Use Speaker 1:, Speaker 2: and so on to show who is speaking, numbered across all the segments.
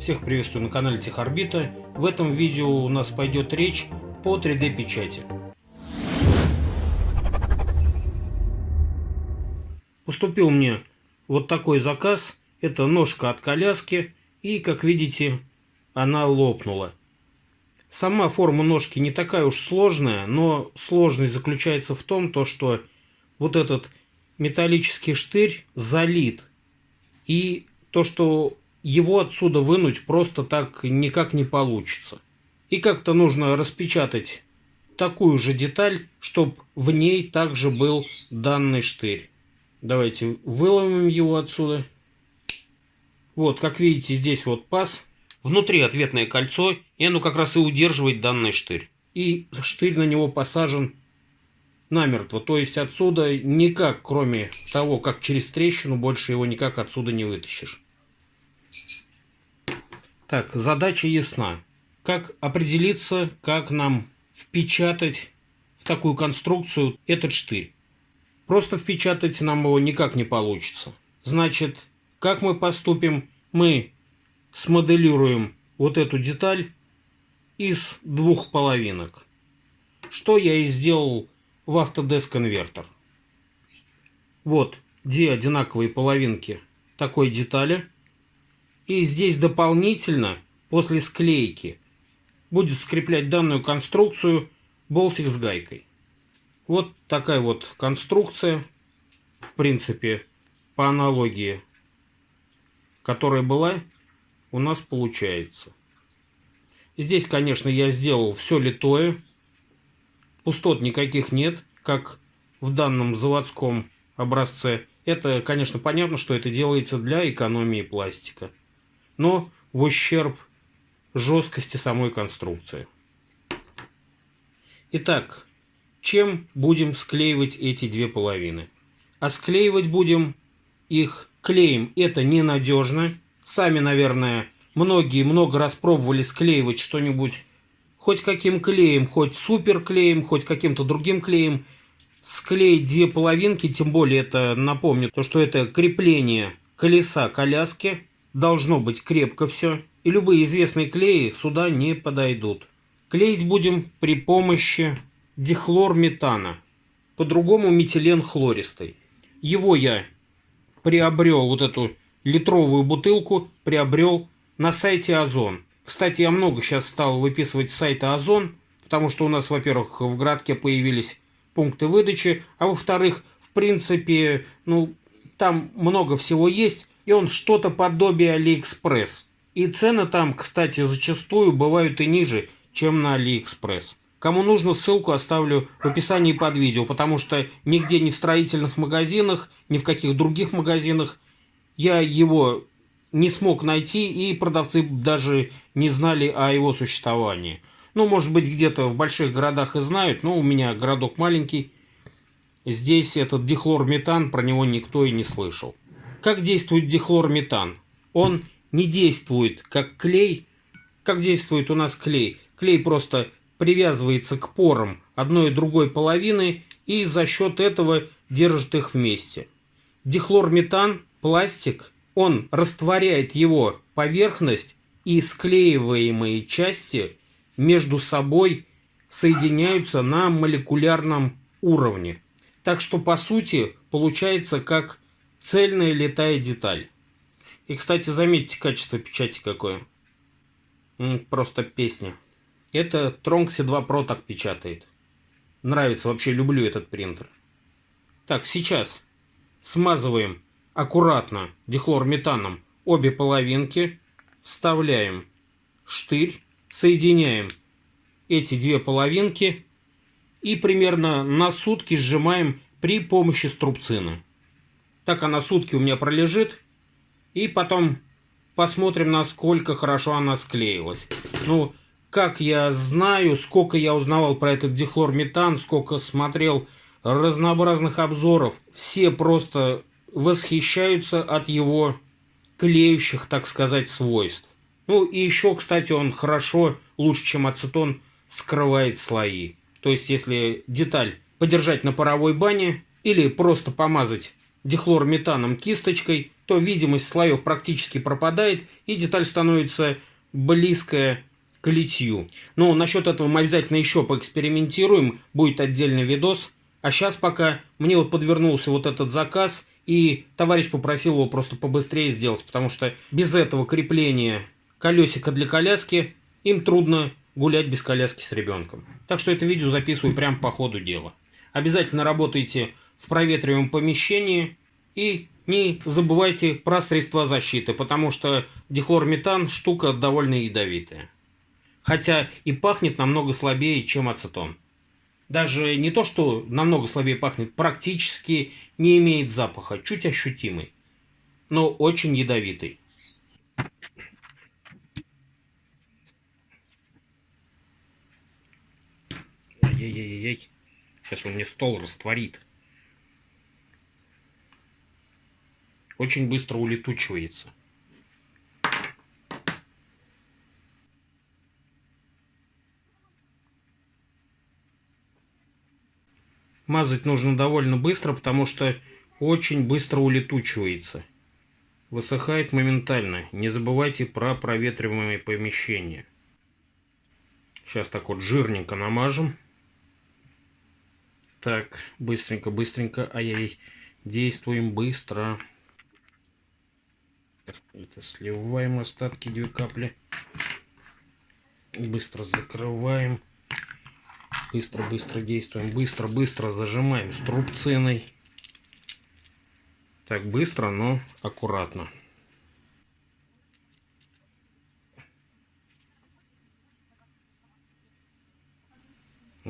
Speaker 1: Всех приветствую на канале Техорбита. В этом видео у нас пойдет речь по 3D печати. Поступил мне вот такой заказ. Это ножка от коляски. И, как видите, она лопнула. Сама форма ножки не такая уж сложная, но сложность заключается в том, то, что вот этот металлический штырь залит. И то, что его отсюда вынуть просто так никак не получится. И как-то нужно распечатать такую же деталь, чтобы в ней также был данный штырь. Давайте выломим его отсюда. Вот, как видите, здесь вот паз. Внутри ответное кольцо, и оно как раз и удерживает данный штырь. И штырь на него посажен намертво. То есть отсюда никак, кроме того, как через трещину, больше его никак отсюда не вытащишь. Так, задача ясна. Как определиться, как нам впечатать в такую конструкцию этот штырь? Просто впечатать нам его никак не получится. Значит, как мы поступим? Мы смоделируем вот эту деталь из двух половинок. Что я и сделал в Autodesk Converter. Вот две одинаковые половинки такой детали – и здесь дополнительно, после склейки, будет скреплять данную конструкцию болтик с гайкой. Вот такая вот конструкция, в принципе, по аналогии, которая была, у нас получается. Здесь, конечно, я сделал все литое. Пустот никаких нет, как в данном заводском образце. Это, конечно, понятно, что это делается для экономии пластика но в ущерб жесткости самой конструкции. Итак, чем будем склеивать эти две половины? А склеивать будем их клеем. Это ненадежно. Сами, наверное, многие много раз пробовали склеивать что-нибудь хоть каким клеем, хоть супер клеем, хоть каким-то другим клеем. Склеить две половинки, тем более это, напомню, то, что это крепление колеса коляски – Должно быть крепко все, и любые известные клеи сюда не подойдут. Клеить будем при помощи дихлорметана, по-другому метилен хлористый. Его я приобрел, вот эту литровую бутылку, приобрел на сайте Озон. Кстати, я много сейчас стал выписывать с сайта Озон, потому что у нас, во-первых, в городке появились пункты выдачи, а во-вторых, в принципе, ну, там много всего есть, и он что-то подобие Алиэкспресс. И цены там, кстати, зачастую бывают и ниже, чем на Алиэкспресс. Кому нужно, ссылку оставлю в описании под видео, потому что нигде ни в строительных магазинах, ни в каких других магазинах я его не смог найти, и продавцы даже не знали о его существовании. Ну, может быть, где-то в больших городах и знают, но у меня городок маленький. Здесь этот дихлорметан, про него никто и не слышал. Как действует дихлорметан? Он не действует как клей. Как действует у нас клей? Клей просто привязывается к порам одной и другой половины и за счет этого держит их вместе. Дихлорметан, пластик, он растворяет его поверхность и склеиваемые части между собой соединяются на молекулярном уровне. Так что по сути получается как Цельная летая деталь. И, кстати, заметьте качество печати какое. Просто песня. Это Tronxy 2 Pro так печатает. Нравится, вообще люблю этот принтер. Так, сейчас смазываем аккуратно дихлорметаном обе половинки. Вставляем штырь, соединяем эти две половинки и примерно на сутки сжимаем при помощи струбцины. Так она сутки у меня пролежит. И потом посмотрим, насколько хорошо она склеилась. Ну, как я знаю, сколько я узнавал про этот дихлорметан, сколько смотрел разнообразных обзоров, все просто восхищаются от его клеющих, так сказать, свойств. Ну и еще, кстати, он хорошо, лучше, чем ацетон, скрывает слои. То есть, если деталь подержать на паровой бане или просто помазать дихлорметаном кисточкой, то видимость слоев практически пропадает, и деталь становится близкая к литью. Но насчет этого мы обязательно еще поэкспериментируем, будет отдельный видос. А сейчас пока мне вот подвернулся вот этот заказ, и товарищ попросил его просто побыстрее сделать, потому что без этого крепления колесика для коляски им трудно гулять без коляски с ребенком. Так что это видео записываю прямо по ходу дела. Обязательно работайте в проветриваемом помещении и не забывайте про средства защиты, потому что дихлорметан штука довольно ядовитая. Хотя и пахнет намного слабее, чем ацетон. Даже не то, что намного слабее пахнет, практически не имеет запаха, чуть ощутимый, но очень ядовитый. Ай-яй-яй-яй. Сейчас он мне стол растворит. Очень быстро улетучивается. Мазать нужно довольно быстро, потому что очень быстро улетучивается. Высыхает моментально. Не забывайте про проветриваемые помещения. Сейчас так вот жирненько намажем. Так, быстренько, быстренько. Ай-яй, действуем быстро. Это сливаем остатки две капли. Быстро закрываем. Быстро-быстро действуем. Быстро-быстро зажимаем струбциной. Так, быстро, но аккуратно.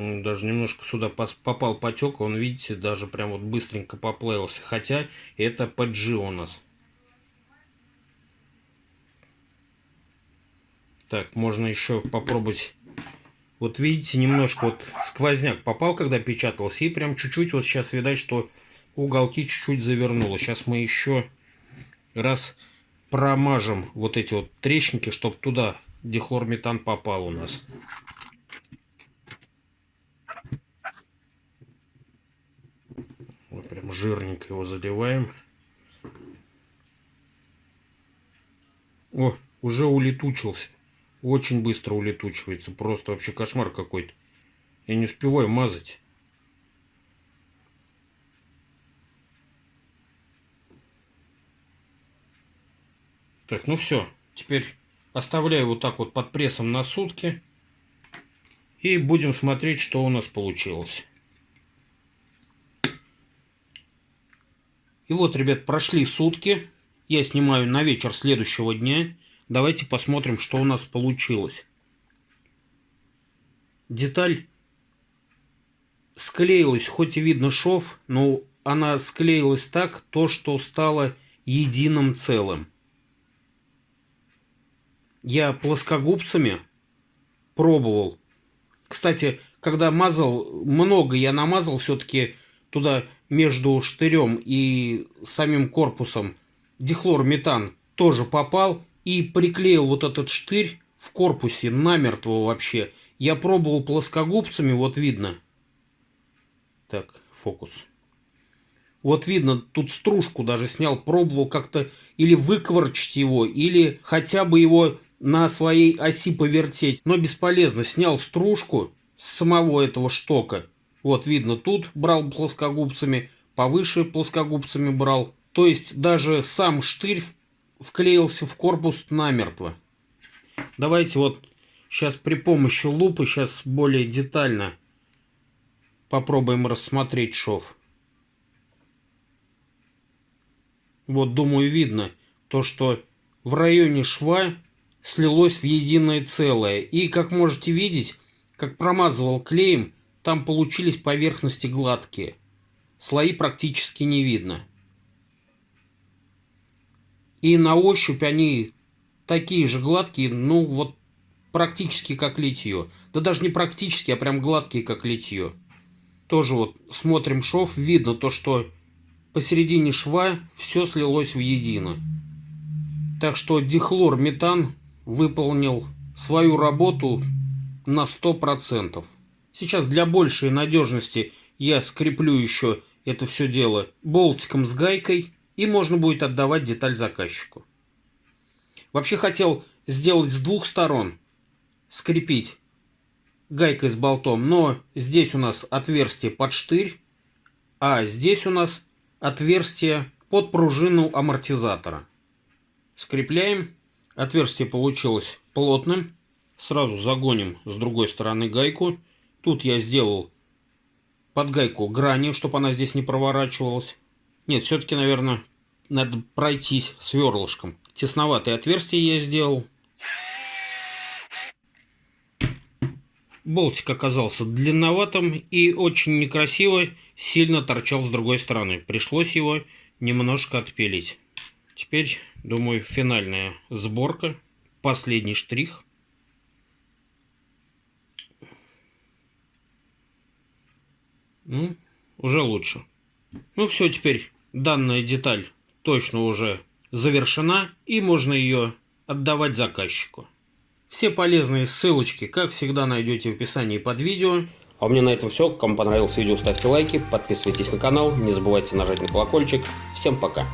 Speaker 1: Даже немножко сюда попал потек, он, видите, даже прям вот быстренько поплавился. Хотя это PG у нас. Так, можно еще попробовать. Вот видите, немножко вот сквозняк попал, когда печатался. И прям чуть-чуть вот сейчас видать, что уголки чуть-чуть завернуло. Сейчас мы еще раз промажем вот эти вот трещинки, чтобы туда дихлорметан попал у нас. Прям жирненько его заливаем. О, уже улетучился. Очень быстро улетучивается. Просто вообще кошмар какой-то. Я не успеваю мазать. Так, ну все. Теперь оставляю вот так вот под прессом на сутки. И будем смотреть, что у нас получилось. И вот, ребят, прошли сутки. Я снимаю на вечер следующего дня. Давайте посмотрим, что у нас получилось. Деталь склеилась, хоть и видно шов, но она склеилась так, то, что стало единым целым. Я плоскогубцами пробовал. Кстати, когда мазал, много я намазал все-таки туда между штырем и самим корпусом дихлорметан тоже попал и приклеил вот этот штырь в корпусе намертво вообще. Я пробовал плоскогубцами, вот видно. Так, фокус. Вот видно, тут стружку даже снял, пробовал как-то или выкворчить его, или хотя бы его на своей оси повертеть. Но бесполезно, снял стружку с самого этого штока. Вот видно, тут брал плоскогубцами, повыше плоскогубцами брал. То есть даже сам штырь вклеился в корпус намертво. Давайте вот сейчас при помощи лупы сейчас более детально попробуем рассмотреть шов. Вот, думаю, видно то, что в районе шва слилось в единое целое. И, как можете видеть, как промазывал клеем, там получились поверхности гладкие. Слои практически не видно. И на ощупь они такие же гладкие, ну вот практически как литье. Да даже не практически, а прям гладкие как литье. Тоже вот смотрим шов, видно то, что посередине шва все слилось в едино. Так что дихлор-метан выполнил свою работу на 100%. Сейчас для большей надежности я скреплю еще это все дело болтиком с гайкой, и можно будет отдавать деталь заказчику. Вообще хотел сделать с двух сторон, скрепить гайкой с болтом, но здесь у нас отверстие под штырь, а здесь у нас отверстие под пружину амортизатора. Скрепляем. Отверстие получилось плотным. Сразу загоним с другой стороны гайку. Тут я сделал под гайку грани, чтобы она здесь не проворачивалась. Нет, все-таки, наверное, надо пройтись сверлышком. Тесноватое отверстие я сделал. Болтик оказался длинноватым и очень некрасиво сильно торчал с другой стороны. Пришлось его немножко отпилить. Теперь, думаю, финальная сборка. Последний штрих. Ну, уже лучше. Ну все, теперь данная деталь точно уже завершена и можно ее отдавать заказчику. Все полезные ссылочки, как всегда, найдете в описании под видео.
Speaker 2: А у меня на этом все. Кому понравилось видео, ставьте лайки, подписывайтесь на канал, не забывайте нажать на колокольчик. Всем пока!